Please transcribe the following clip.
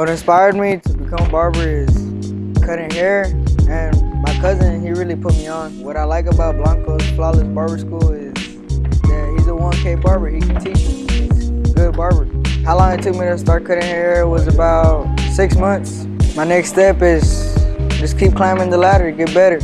What inspired me to become a barber is cutting hair and my cousin, he really put me on. What I like about Blanco's Flawless Barber School is that he's a 1K barber. He can teach you. He's a good barber. How long it took me to start cutting hair was about six months. My next step is just keep climbing the ladder, get better.